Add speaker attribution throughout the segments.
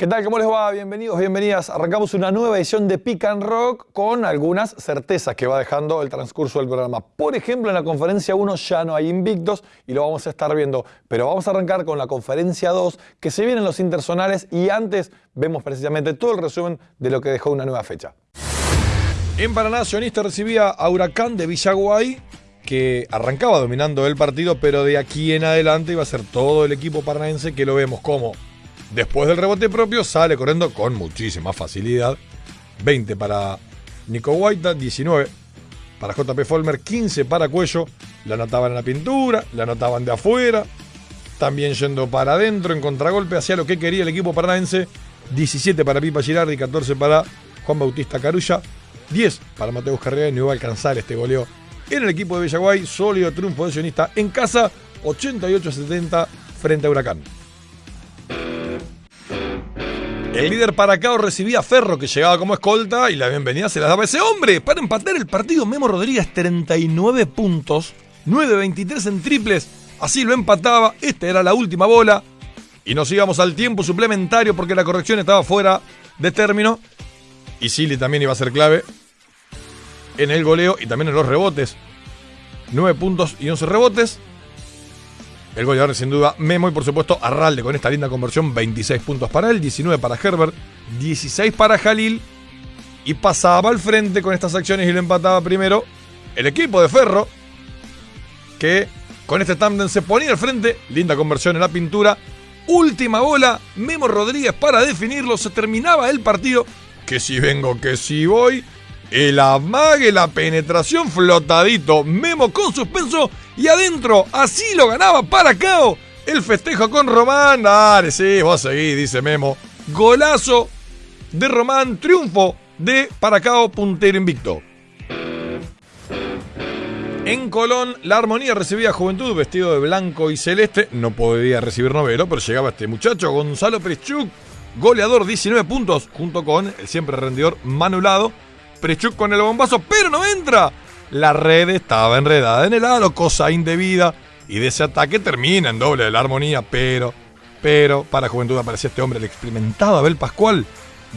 Speaker 1: ¿Qué tal? ¿Cómo les va? Bienvenidos, bienvenidas. Arrancamos una nueva edición de Pick and Rock con algunas certezas que va dejando el transcurso del programa. Por ejemplo, en la conferencia 1 ya no hay invictos y lo vamos a estar viendo. Pero vamos a arrancar con la conferencia 2, que se vienen los intersonales y antes vemos precisamente todo el resumen de lo que dejó una nueva fecha. En Paraná, Sionista recibía a Huracán de Villaguay, que arrancaba dominando el partido, pero de aquí en adelante iba a ser todo el equipo paranaense que lo vemos como Después del rebote propio sale corriendo con muchísima facilidad. 20 para Nico Guaita, 19 para JP Folmer, 15 para Cuello. La anotaban en la pintura, la anotaban de afuera. También yendo para adentro en contragolpe, hacía lo que quería el equipo paranaense. 17 para Pipa Girardi, 14 para Juan Bautista Carulla, 10 para Mateus Carrera y no iba a alcanzar este goleo en el equipo de Villaguay. Sólido triunfo de Sionista en casa, 88-70 frente a Huracán. El líder Paracao recibía a Ferro que llegaba como escolta y la bienvenida se la daba ese hombre. Para empatar el partido, Memo Rodríguez 39 puntos, 9-23 en triples. Así lo empataba. Esta era la última bola. Y nos íbamos al tiempo suplementario porque la corrección estaba fuera de término. Y Silly también iba a ser clave en el goleo y también en los rebotes. 9 puntos y 11 rebotes. El goleador sin duda Memo y por supuesto Arralde con esta linda conversión, 26 puntos para él, 19 para Herbert, 16 para Jalil y pasaba al frente con estas acciones y lo empataba primero el equipo de Ferro que con este tándem se ponía al frente, linda conversión en la pintura, última bola, Memo Rodríguez para definirlo, se terminaba el partido, que si vengo, que si voy, el amague, la penetración flotadito, Memo con suspenso y adentro, así lo ganaba para Cao. El festejo con Román. Dale, sí, vos seguís, dice Memo. Golazo de Román, triunfo de Paracao, puntero invicto. En Colón, la armonía recibía Juventud vestido de blanco y celeste. No podía recibir novelo, pero llegaba este muchacho, Gonzalo Preschuk, goleador 19 puntos, junto con el siempre rendidor Manulado Prechuk con el bombazo, pero no entra. La red estaba enredada en el aro, cosa indebida. Y de ese ataque termina en doble de la armonía, pero, pero, para Juventud aparecía este hombre, el experimentado Abel Pascual.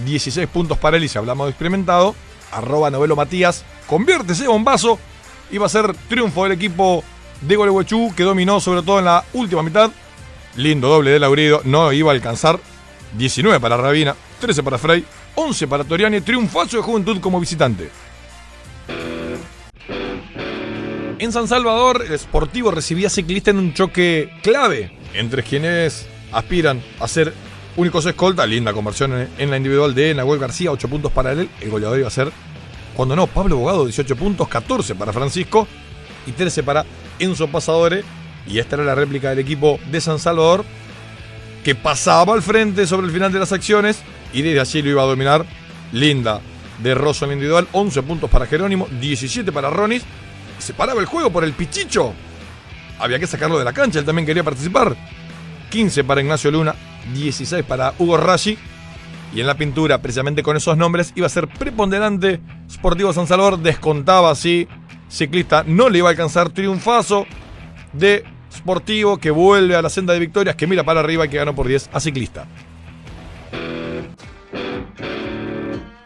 Speaker 1: 16 puntos para él y si hablamos de experimentado, arroba novelo Matías, convierte ese bombazo. Iba a ser triunfo del equipo de Gualeguaychú, que dominó sobre todo en la última mitad. Lindo doble de Laurido, no iba a alcanzar. 19 para Rabina, 13 para Frey, 11 para Toriani, triunfazo de Juventud como visitante. En San Salvador, el Sportivo recibía ciclista en un choque clave entre quienes aspiran a ser únicos escolta. Linda conversión en la individual de Nahuel García, 8 puntos para él. El goleador iba a ser, cuando no, Pablo Bogado, 18 puntos, 14 para Francisco y 13 para Enzo Pasadore. Y esta era la réplica del equipo de San Salvador, que pasaba al frente sobre el final de las acciones y desde allí lo iba a dominar. Linda de Rosso en la individual, 11 puntos para Jerónimo, 17 para Ronis. Se paraba el juego por el Pichicho. Había que sacarlo de la cancha, él también quería participar. 15 para Ignacio Luna, 16 para Hugo Rashi. Y en la pintura, precisamente con esos nombres, iba a ser preponderante. Sportivo San Salvador descontaba así. Ciclista no le iba a alcanzar triunfazo de Sportivo que vuelve a la senda de victorias, que mira para arriba y que ganó por 10 a Ciclista.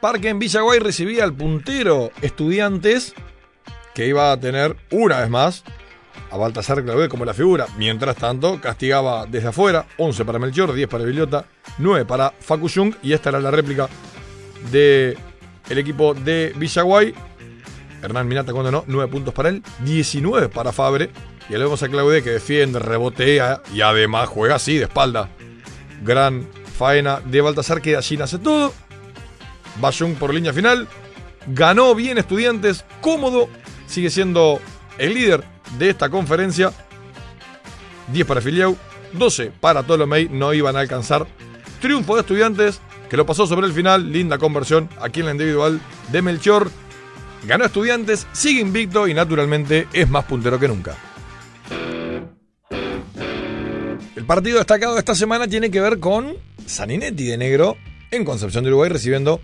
Speaker 1: Parque en Villaguay recibía al puntero Estudiantes, que iba a tener una vez más a Baltasar Clavé como la figura. Mientras tanto, castigaba desde afuera, 11 para Melchior, 10 para Villota, 9 para Facu Jung, y esta era la réplica del el equipo de Villaguay. Hernán Minata cuando no, 9 puntos para él, 19 para Fabre. Y le vemos a Claudé que defiende, rebotea y además juega así de espalda. Gran faena de Baltasar que allí nace todo. Bayung por línea final. Ganó bien Estudiantes, cómodo. Sigue siendo el líder de esta conferencia. 10 para Filiau, 12 para Tolomei. No iban a alcanzar. Triunfo de Estudiantes, que lo pasó sobre el final. Linda conversión aquí en la individual de Melchor. Ganó Estudiantes, sigue invicto y naturalmente es más puntero que nunca. El partido destacado de esta semana tiene que ver con Saninetti de negro en Concepción de Uruguay recibiendo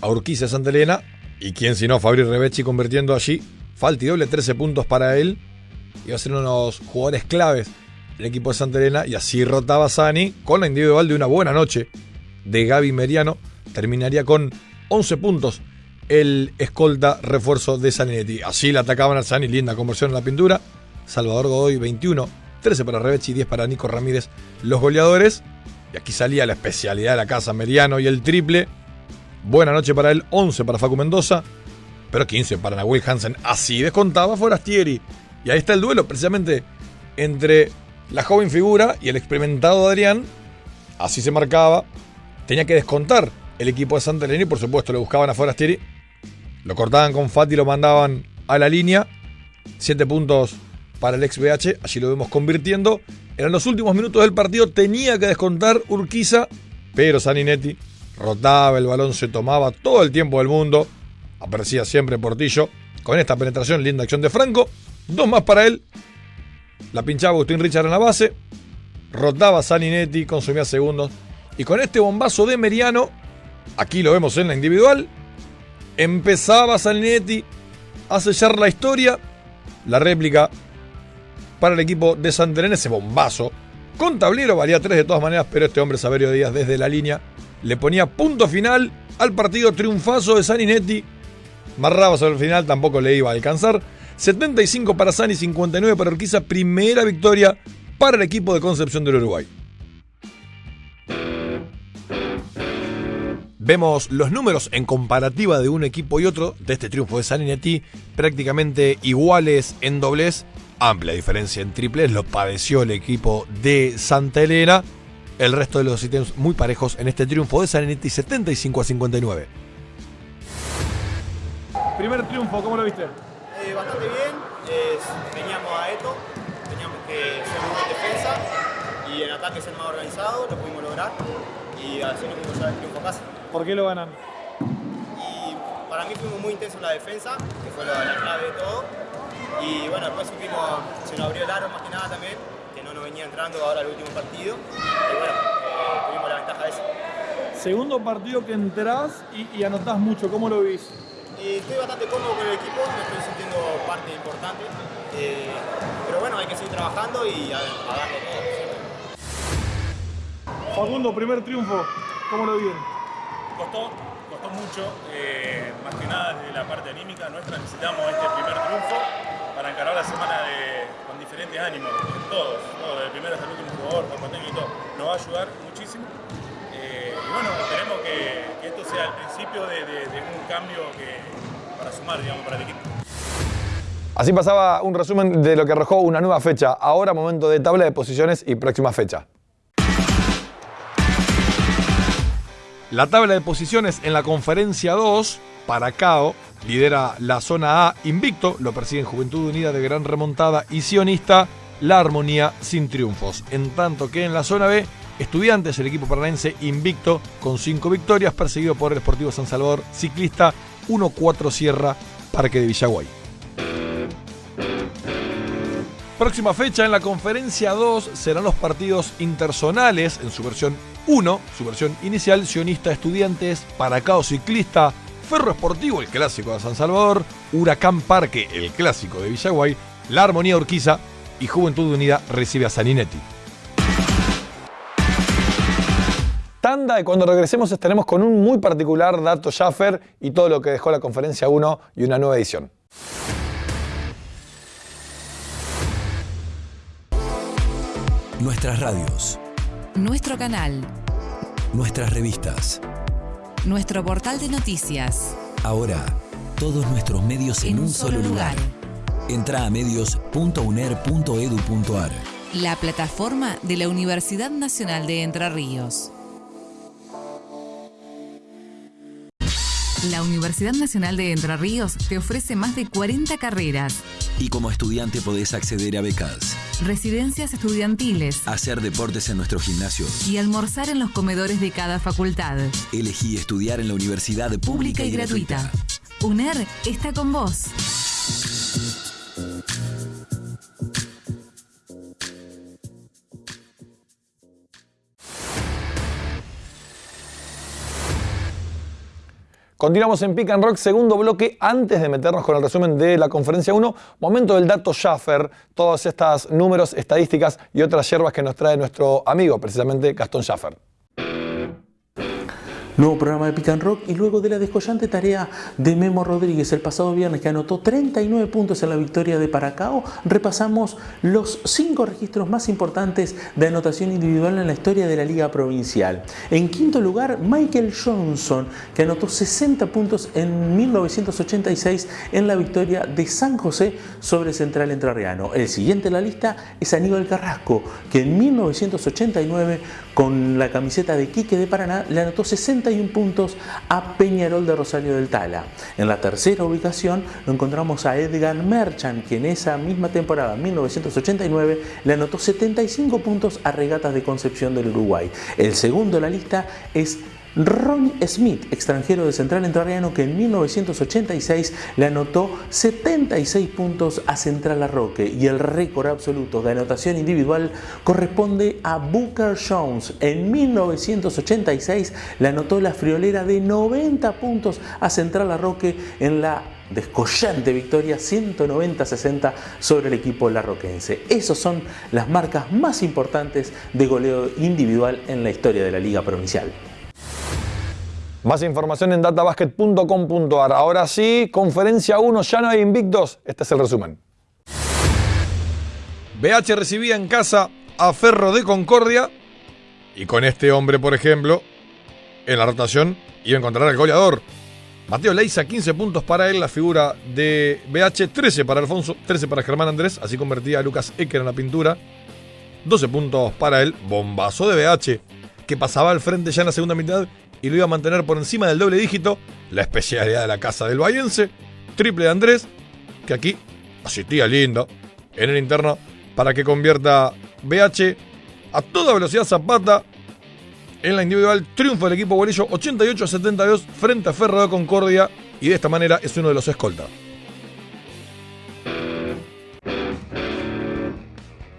Speaker 1: a Urquiza Santa Elena. Y quién si no, Fabri Rebecci convirtiendo allí. Falti doble, 13 puntos para él. Iba a ser uno de los jugadores claves del equipo de Santa Elena. Y así rotaba Sani con la individual de una buena noche de Gaby Meriano. Terminaría con 11 puntos el escolta refuerzo de Saninetti. Así le atacaban al Sani, linda conversión en la pintura. Salvador Godoy 21, 13 para Rebechi, 10 para Nico Ramírez, los goleadores. Y aquí salía la especialidad de la casa, Meriano y el triple. Buena noche para él, 11 para Facu Mendoza, pero 15 para Nahuel Hansen. Así descontaba Forastieri. Y ahí está el duelo, precisamente entre la joven figura y el experimentado Adrián. Así se marcaba. Tenía que descontar el equipo de Santa y por supuesto le buscaban a Forastieri. Lo cortaban con Fati lo mandaban a la línea. 7 puntos para el ex BH, allí lo vemos convirtiendo. En los últimos minutos del partido tenía que descontar Urquiza, pero Saninetti rotaba el balón, se tomaba todo el tiempo del mundo. Aparecía siempre Portillo con esta penetración, linda acción de Franco. Dos más para él. La pinchaba Agustín Richard en la base. Rotaba Saninetti, consumía segundos. Y con este bombazo de Meriano, aquí lo vemos en la individual, empezaba Saninetti a sellar la historia. La réplica para el equipo de Santelena, ese bombazo. Con tablero valía 3 de todas maneras, pero este hombre Saberio Díaz desde la línea le ponía punto final al partido triunfazo de Saninetti. Marraba sobre el final, tampoco le iba a alcanzar. 75 para Sani, 59 para Urquiza. Primera victoria para el equipo de Concepción del Uruguay. Vemos los números en comparativa de un equipo y otro de este triunfo de Saninetti, prácticamente iguales en doblez amplia diferencia en triples, lo padeció el equipo de Santa Elena. El resto de los ítems muy parejos en este triunfo de Sanetti 75 a 59.
Speaker 2: Primer triunfo, ¿cómo lo viste?
Speaker 3: Eh, bastante bien, veníamos a esto, teníamos que ser muy defensa y en ataque ser más organizado, lo pudimos lograr y así nos pudimos llevar el triunfo a casa.
Speaker 2: ¿Por qué lo ganan?
Speaker 3: Y para mí fuimos muy intensos en la defensa, que fue la clave de todo y bueno, después supimos, se nos abrió el aro más que nada también, que no nos venía entrando ahora el último partido. Y bueno, eh, tuvimos la ventaja de eso.
Speaker 2: Segundo partido que entrás y, anotás mucho, ¿cómo lo viste?
Speaker 3: Y estoy bastante cómodo con el equipo, me estoy sintiendo parte importante. Eh, pero bueno, hay que seguir trabajando y a, darle todo.
Speaker 2: Facundo, primer triunfo, ¿cómo lo vieron?
Speaker 4: Costó, costó mucho, eh, más que nada desde la parte anímica nuestra necesitamos este primer triunfo para encarar la semana con diferentes ánimos, todos, todos, del primero hasta el último jugador, por técnico y todo, nos va a ayudar muchísimo. Bueno, esperemos que, esto sea el principio de, un cambio para sumar, digamos, para el equipo.
Speaker 1: Así pasaba un resumen de lo que arrojó una nueva fecha. Ahora momento de tabla de posiciones y próxima fecha. La tabla de posiciones en la conferencia 2, para Cao lidera la zona A invicto, lo persiguen Juventud Unida de Gran Remontada y Sionista, la armonía sin triunfos. En tanto que en la zona B, Estudiantes, el equipo paranaense invicto con 5 victorias, perseguido por el Sportivo San Salvador, ciclista 1-4 Sierra, Parque de Villaguay. Próxima fecha en la conferencia 2 serán los partidos interzonales en su versión 1, su versión inicial, Sionista Estudiantes, Paracao Ciclista, Ferro Esportivo, el clásico de San Salvador, Huracán Parque, el clásico de Villaguay, La Armonía Urquiza y Juventud Unida recibe a Saninetti. Tanda y cuando regresemos estaremos con un muy particular dato Schaffer y todo lo que dejó la conferencia 1 y una nueva edición.
Speaker 5: Nuestras radios.
Speaker 6: Nuestro canal.
Speaker 5: Nuestras revistas
Speaker 6: nuestro portal de noticias.
Speaker 5: Ahora, todos nuestros medios en, un, solo lugar. Entra a medios.uner.edu.ar.
Speaker 6: La plataforma de la Universidad Nacional de Entre Ríos. La Universidad Nacional de Entre Ríos te ofrece más de 40 carreras.
Speaker 5: Y como estudiante podés acceder a becas.
Speaker 6: Residencias estudiantiles.
Speaker 5: Hacer deportes en nuestros gimnasios.
Speaker 6: Y almorzar en los comedores de cada facultad.
Speaker 5: Elegí estudiar en la universidad pública, y, gratuita.
Speaker 6: UNER está con vos.
Speaker 1: Continuamos en Pick and Rock, segundo bloque. Antes de meternos con el resumen de la conferencia 1, momento del dato Schaffer, todos estos números, estadísticas y otras hierbas que nos trae nuestro amigo, precisamente Gastón Schaffer.
Speaker 7: Nuevo programa de Pick and Rock y luego de la descollante tarea de Memo Rodríguez el pasado viernes que anotó 39 puntos en la victoria de Paracao, repasamos los cinco registros más importantes de anotación individual en la historia de la Liga Provincial. En quinto lugar, Michael Johnson, que anotó 60 puntos en 1986 en la victoria de San José sobre Central Entrerriano. El siguiente en la lista es Aníbal Carrasco, que en 1989 con la camiseta de Quique de Paraná le anotó 61 puntos a Peñarol de Rosario del Tala. En la tercera ubicación lo encontramos a Edgar Merchant, que en esa misma temporada, 1989, le anotó 75 puntos a Regatas de Concepción del Uruguay. El segundo en la lista es Ronnie Smith, extranjero de Central Entrerriano que en 1986 le anotó 76 puntos a Central Arroque y el récord absoluto de anotación individual corresponde a Booker Jones. En 1986 le anotó la friolera de 90 puntos a Central Arroque en la descollante victoria 190-60 sobre el equipo larroquense. Esas son las marcas más importantes de goleo individual en la historia de la Liga Provincial.
Speaker 1: Más información en databasket.com.ar. Ahora sí, conferencia 1, ya no hay invictos. Este es el resumen. BH recibía en casa a Ferro de Concordia y con este hombre, por ejemplo, en la rotación iba a encontrar al goleador. Mateo Leiza, 15 puntos para él, la figura de BH, 13 para Alfonso, 13 para Germán Andrés, así convertía a Lucas Ecker en la pintura. 12 puntos para él, bombazo de BH, que pasaba al frente ya en la segunda mitad y lo iba a mantener por encima del doble dígito, la especialidad de la casa del Bayense, triple de Andrés, que aquí asistía lindo en el interno para que convierta BH a toda velocidad Zapata en la individual. Triunfo del equipo bolillo 88 a 72 frente a Ferro de Concordia y de esta manera es uno de los escoltas.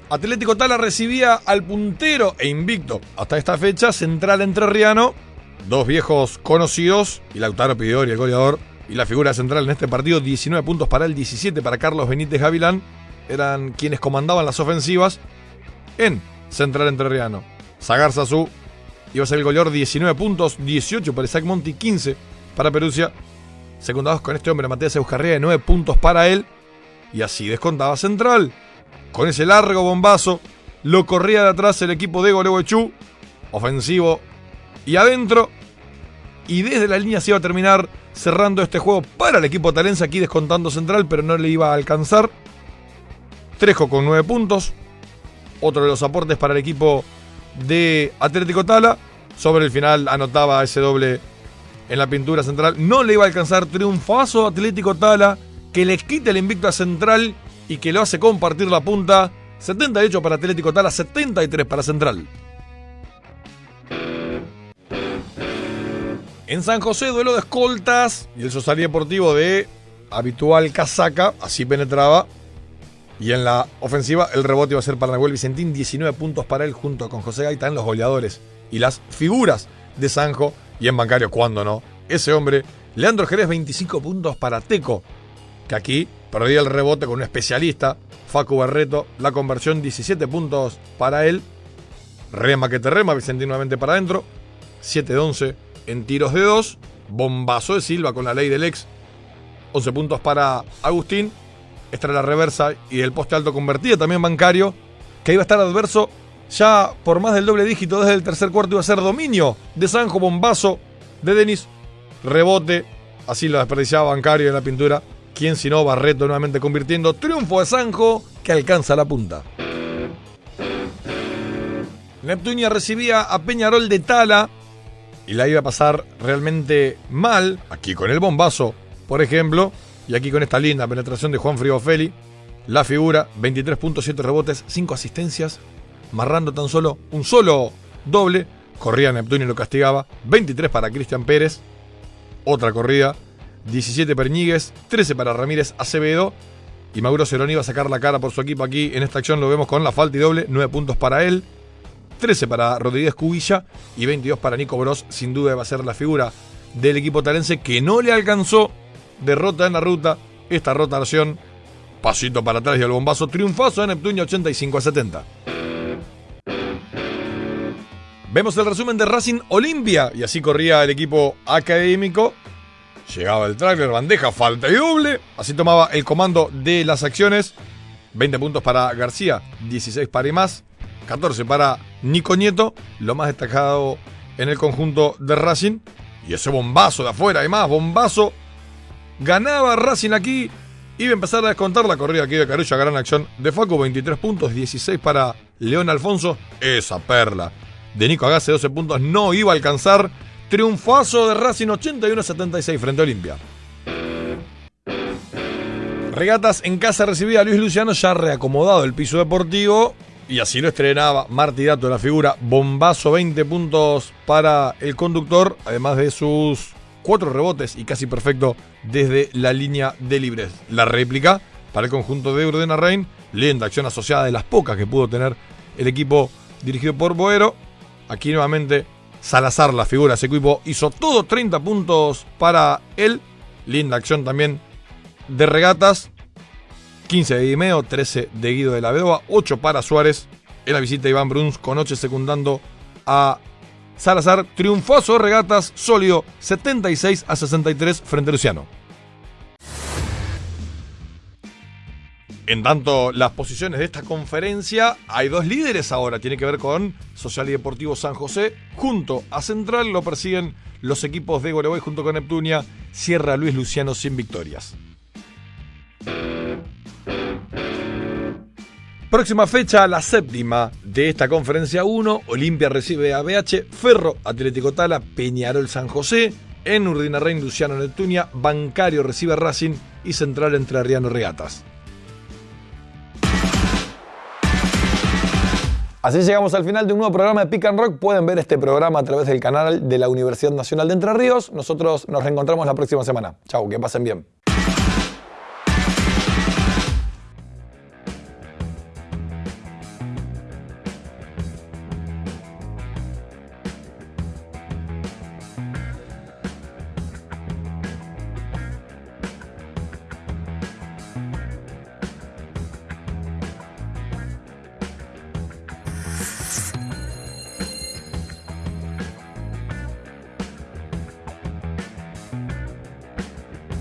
Speaker 1: Atlético Tala recibía al puntero e invicto hasta esta fecha Central Entrerriano dos viejos conocidos, y Lautaro Pidori, el goleador, y la figura central en este partido, 19 puntos para él, 17 para Carlos Benítez Gavilán, eran quienes comandaban las ofensivas en Central Entrerriano. Zagar Sazú iba a ser el goleador, 19 puntos, 18 para Isaac Monti, 15 para Perusia. Secundados con este hombre, Matías Euscarría, de 9 puntos para él. Y así descontaba Central. Con ese largo bombazo, lo corría de atrás el equipo de Goleo Ofensivo y adentro. Y desde la línea se iba a terminar cerrando este juego para el equipo talense, aquí descontando central, pero no le iba a alcanzar. Trejo con 9 puntos. Otro de los aportes para el equipo de Atlético Tala. Sobre el final anotaba ese doble en la pintura central. No le iba a alcanzar triunfazo Atlético Tala, que le quita el invicto a Central y que lo hace compartir la punta. 78 para Atlético Tala, 73 para Central. En San José, duelo de escoltas y el social deportivo de habitual casaca, así penetraba. Y en la ofensiva, el rebote iba a ser para Nahuel Vicentín, 19 puntos para él, junto con José Gaitán, los goleadores y las figuras de Sanjo. Y en bancario, ¿cuándo no? Ese hombre, Leandro Jerez, 25 puntos para Teco, que aquí perdía el rebote con un especialista, Facu Barreto, la conversión, 17 puntos para él. Rema que te rema, Vicentín nuevamente para adentro, 7 de 11 en tiros de dos. Bombazo de Silva con la ley del ex. 11 puntos para Agustín. Esta era la reversa y el poste alto convertido también bancario. Que iba a estar adverso ya por más del doble dígito desde el tercer cuarto. Iba a ser dominio de Sanjo. Bombazo de Denis. Rebote. Así lo desperdiciaba bancario en la pintura. Quien si no, Barreto nuevamente convirtiendo. Triunfo de Sanjo que alcanza la punta. Neptunia recibía a Peñarol de Tala y la iba a pasar realmente mal, aquí con el bombazo, por ejemplo, y aquí con esta linda penetración de Juan Feli, la figura, 23.7 rebotes, 5 asistencias, marrando tan solo un solo doble, corría Neptuno y lo castigaba, 23 para Cristian Pérez, otra corrida, 17 para Ñíguez, 13 para Ramírez Acevedo, y Mauro Cerón iba a sacar la cara por su equipo aquí, en esta acción lo vemos con la falta y doble, 9 puntos para él, 13 para Rodríguez Cubilla y 22 para Nico Bros. Sin duda va a ser la figura del equipo talense que no le alcanzó derrota en la ruta. Esta rotación, pasito para atrás y el bombazo, triunfazo en Neptuno 85 a 70. Vemos el resumen de Racing Olimpia y así corría el equipo académico. Llegaba el trailer, bandeja, falta y doble. Así tomaba el comando de las acciones. 20 puntos para García, 16 para más, 14 para Nico Nieto, lo más destacado en el conjunto de Racing. Y ese bombazo de afuera, además, bombazo. Ganaba Racing aquí. Iba a empezar a descontar la corrida aquí de Carulla, gran acción de Facu, 23 puntos, 16 para León Alfonso. Esa perla de Nico Agase, 12 puntos, no iba a alcanzar. Triunfazo de Racing 81-76 frente a Olimpia. Regatas en casa recibía a Luis Luciano ya reacomodado el piso deportivo y así lo estrenaba Martí Dato, la figura. Bombazo, 20 puntos para el conductor, además de sus cuatro rebotes y casi perfecto desde la línea de libres. La réplica para el conjunto de Urdena Rein, lenta acción asociada de las pocas que pudo tener el equipo dirigido por Boero. Aquí nuevamente Salazar, la figura, ese equipo hizo todo 30 puntos para él. Linda acción también de regatas. 15 de Dimeo, 13 de Guido de la Vedova, 8 para Suárez. En la visita de Iván Bruns con 8 secundando a Salazar. Triunfoso regatas, sólido, 76 a 63 frente a Luciano. En tanto, las posiciones de esta conferencia, hay dos líderes ahora. Tiene que ver con Social y Deportivo San José. Junto a Central lo persiguen los equipos de Goreboy junto con Neptunia. Cierra Luis Luciano sin victorias. Próxima fecha, la séptima de esta conferencia 1. Olimpia recibe a BH, Ferro, Atlético Tala, Peñarol San José. En Urdinarrein, Luciano Neptunia, Bancario recibe Racing y Central entre Arriano Regatas. Así llegamos al final de un nuevo programa de Pick Rock. Pueden ver este programa a través del canal de la Universidad Nacional de Entre Ríos. Nosotros nos reencontramos la próxima semana. Chau, que pasen bien.